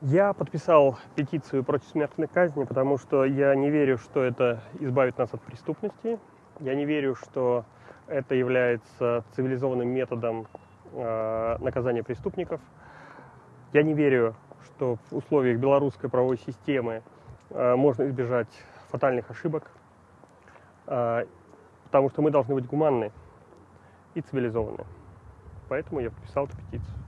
Я подписал петицию против смертной казни, потому что я не верю, что это избавит нас от преступности. Я не верю, что это является цивилизованным методом э, наказания преступников. Я не верю, что в условиях белорусской правовой системы э, можно избежать фатальных ошибок, э, потому что мы должны быть гуманны и цивилизованы. Поэтому я подписал эту петицию.